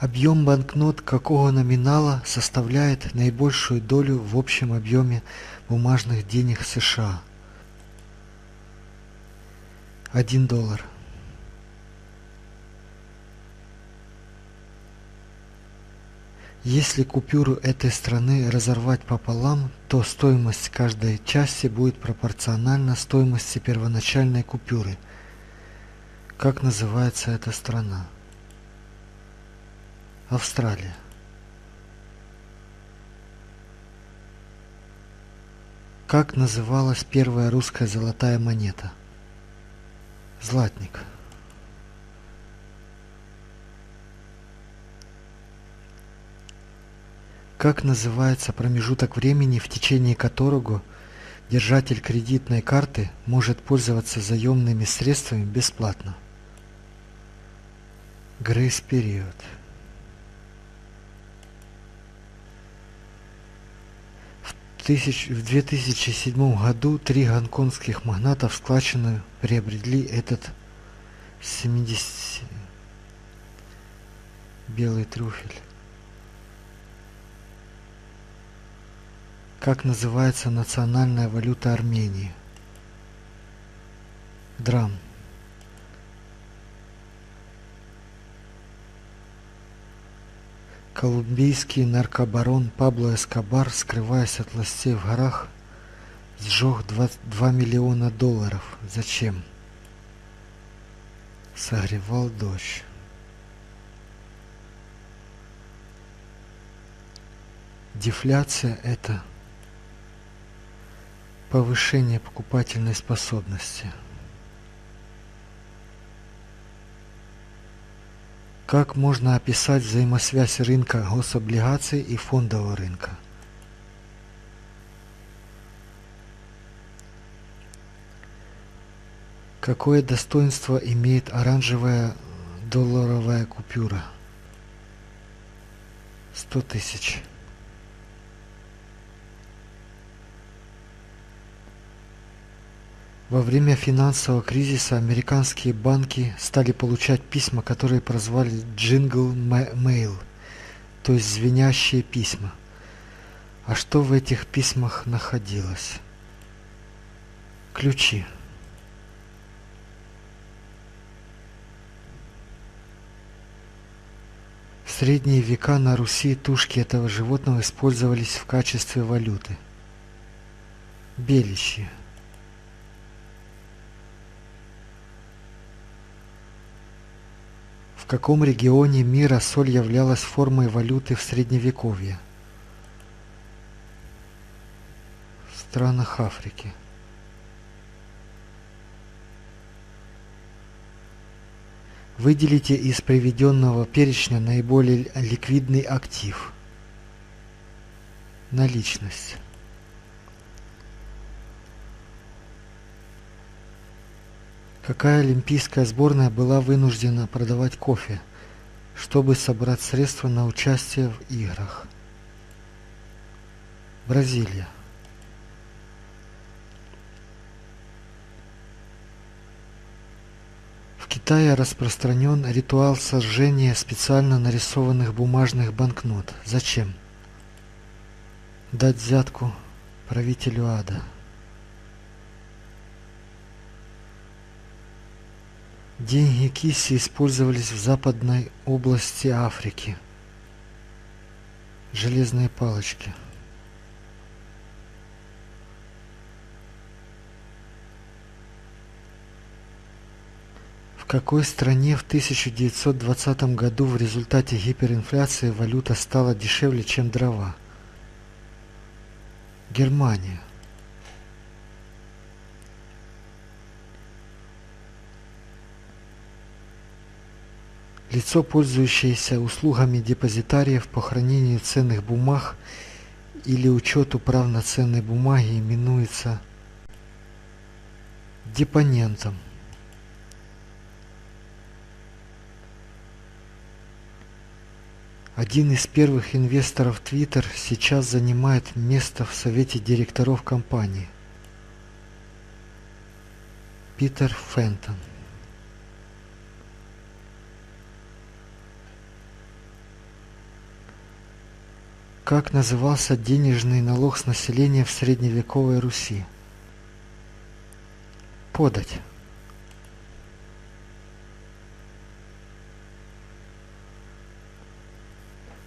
Объем банкнот какого номинала составляет наибольшую долю в общем объеме бумажных денег США? Один доллар. Если купюру этой страны разорвать пополам, то стоимость каждой части будет пропорциональна стоимости первоначальной купюры. Как называется эта страна? Австралия. Как называлась первая русская золотая монета? Златник. Как называется промежуток времени, в течение которого держатель кредитной карты может пользоваться заемными средствами бесплатно? Грейс-период. В 2007 году три гонконгских магната в складчину приобрели этот 70 белый трюфель. Как называется национальная валюта Армении? Драм. Колумбийский наркобарон Пабло Эскобар, скрываясь от властей в горах, сжег 2 миллиона долларов. Зачем? Согревал дождь. Дефляция – это повышение покупательной способности. Как можно описать взаимосвязь рынка гособлигаций и фондового рынка? Какое достоинство имеет оранжевая долларовая купюра? Сто тысяч. Во время финансового кризиса американские банки стали получать письма, которые прозвали «джингл мейл», то есть звенящие письма. А что в этих письмах находилось? Ключи. В средние века на Руси тушки этого животного использовались в качестве валюты. Белищи. Каком регионе мира соль являлась формой валюты в Средневековье? В странах Африки. Выделите из приведенного перечня наиболее ликвидный актив. Наличность. Какая олимпийская сборная была вынуждена продавать кофе, чтобы собрать средства на участие в играх? Бразилия. В Китае распространен ритуал сожжения специально нарисованных бумажных банкнот. Зачем? Дать взятку правителю ада. Деньги киси использовались в западной области Африки. Железные палочки. В какой стране в 1920 году в результате гиперинфляции валюта стала дешевле, чем дрова? Германия. Лицо, пользующееся услугами депозитариев по хранению ценных бумаг или учету прав на ценные бумаги, именуется депонентом. Один из первых инвесторов Twitter сейчас занимает место в совете директоров компании. Питер Фентон. Как назывался денежный налог с населения в средневековой Руси? Подать.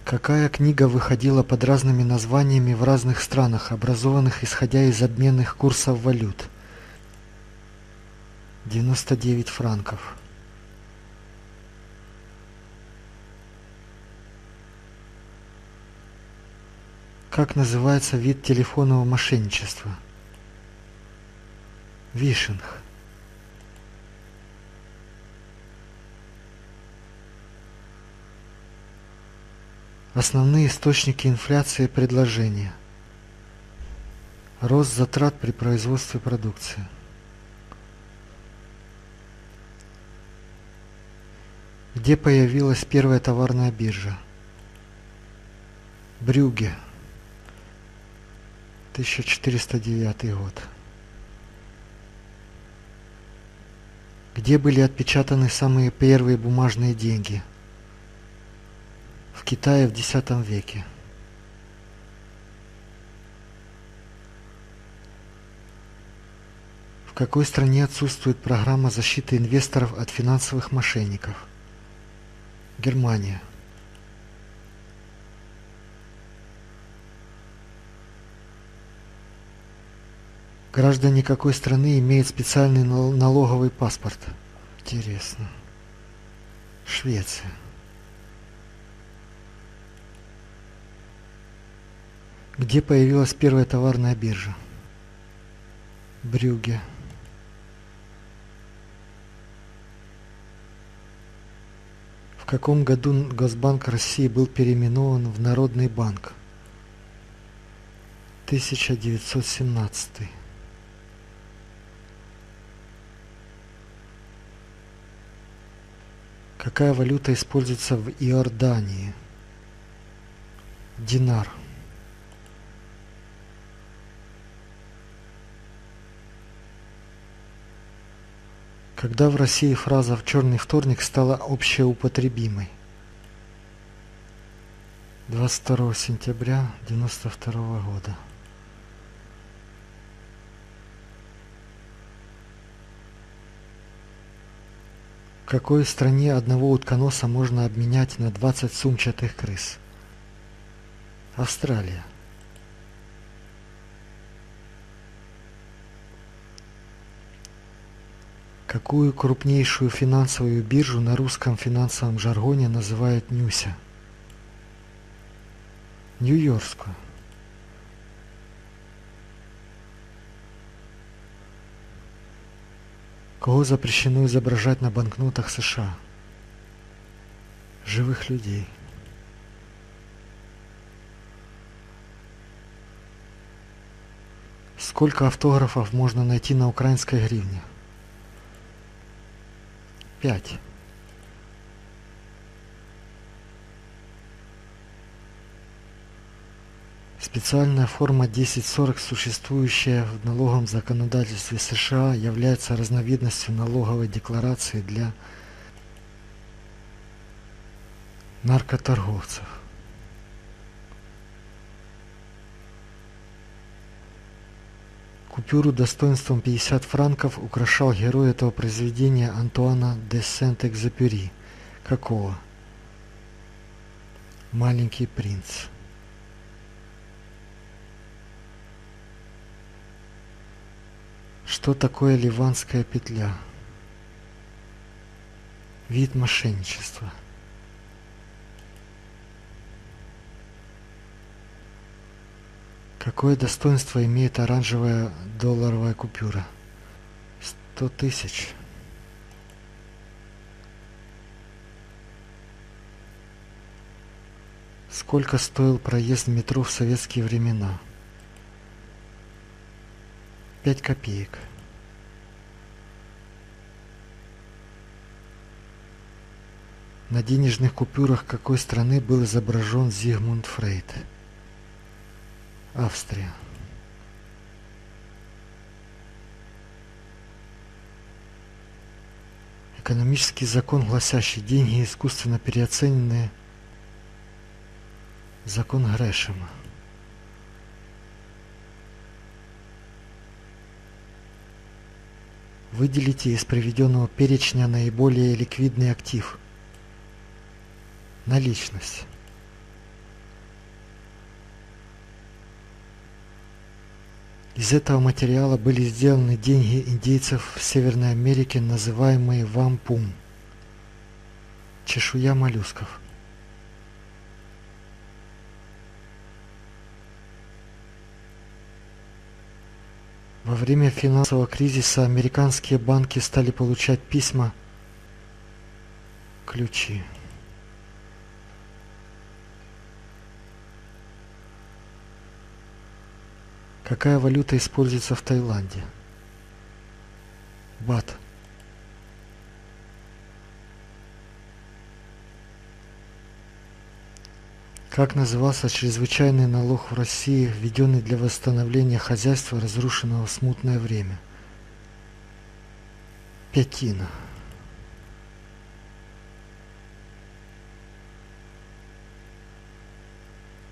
Какая книга выходила под разными названиями в разных странах, образованных исходя из обменных курсов валют? 99 франков. Как называется вид телефонного мошенничества? Вишинг. Основные источники инфляции предложения. Рост затрат при производстве продукции. Где появилась первая товарная биржа? Брюге. 1409 год. Где были отпечатаны самые первые бумажные деньги – в Китае в X веке. В какой стране отсутствует программа защиты инвесторов от финансовых мошенников? Германия. Граждане какой страны имеют специальный налоговый паспорт? Интересно. Швеция. Где появилась первая товарная биржа? Брюге. В каком году Госбанк России был переименован в Народный банк? 1917. Какая валюта используется в Иордании? Динар. Когда в России фраза «в черный вторник» стала общеупотребимой? 22 сентября 1992 года. Какой стране одного утконоса можно обменять на 20 сумчатых крыс? Австралия. Какую крупнейшую финансовую биржу на русском финансовом жаргоне называют Нюся? Нью-Йоркскую. Кого запрещено изображать на банкнотах США? Живых людей. Сколько автографов можно найти на украинской гривне? пять. Специальная форма 1040, существующая в налоговом законодательстве США, является разновидностью налоговой декларации для наркоторговцев. Купюру достоинством 50 франков украшал герой этого произведения Антуана де Сент-Экзепюри. Какого? Маленький принц. Что такое ливанская петля? Вид мошенничества – Какое достоинство имеет оранжевая долларовая купюра? Сто тысяч. Сколько стоил проезд метро в советские времена? Пять копеек. На денежных купюрах какой страны был изображен Зигмунд Фрейд? Австрия. Экономический закон, гласящий деньги искусственно переоцененные, Закон Грэшема. Выделите из приведенного перечня наиболее ликвидный актив. Наличность. Из этого материала были сделаны деньги индейцев в Северной Америке, называемые вампум. Чешуя моллюсков. Во время финансового кризиса американские банки стали получать письма ключи. Какая валюта используется в Таиланде? Бат. Как назывался чрезвычайный налог в России, введенный для восстановления хозяйства, разрушенного в смутное время? Пятина.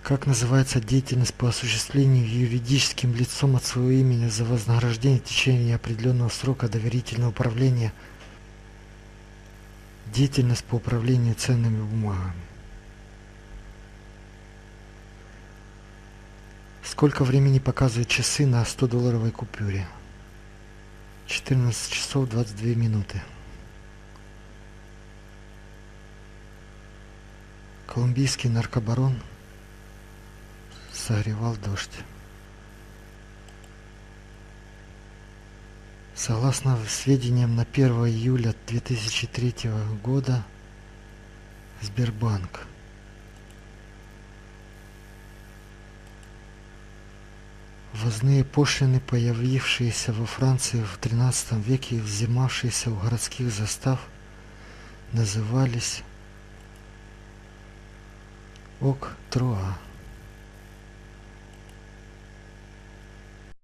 Как называется деятельность по осуществлению юридическим лицом от своего имени за вознаграждение в течение определенного срока доверительного управления деятельность по управлению ценными бумагами? Сколько времени показывают часы на 100-долларовой купюре? 14 часов 22 минуты. Колумбийский наркобарон согревал дождь. Согласно сведениям на 1 июля 2003 года, Сбербанк Ввозные пошлины, появившиеся во Франции в XIII веке и взимавшиеся у городских застав, назывались ок-труа.